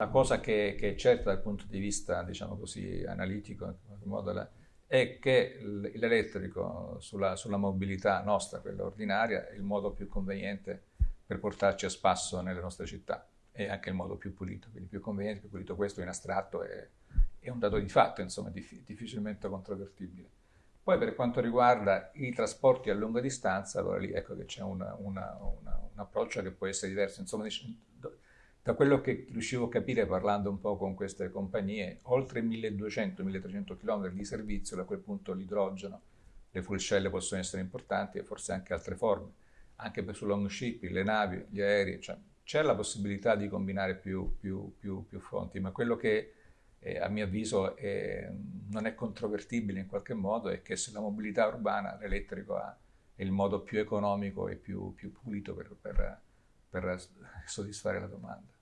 La cosa che, che, è certa dal punto di vista, diciamo così, analitico, in qualche modo, è che l'elettrico sulla, sulla, mobilità nostra, quella ordinaria, è il modo più conveniente per portarci a spasso nelle nostre città e anche il modo più pulito, quindi più conveniente, più pulito. Questo in astratto è, è un dato di fatto, insomma, dif difficilmente controvertibile. Poi per quanto riguarda i trasporti a lunga distanza, allora lì ecco che c'è un approccio che può essere diverso. Insomma, da quello che riuscivo a capire parlando un po' con queste compagnie, oltre 1200-1300 km di servizio, da quel punto l'idrogeno, le full shell possono essere importanti e forse anche altre forme, anche per su long shipping, le navi, gli aerei, cioè, c'è la possibilità di combinare più, più, più, più fonti, ma quello che eh, a mio avviso è, non è controvertibile in qualche modo è che se la mobilità urbana, l'elettrico è il modo più economico e più, pulito per, per, per soddisfare la domanda.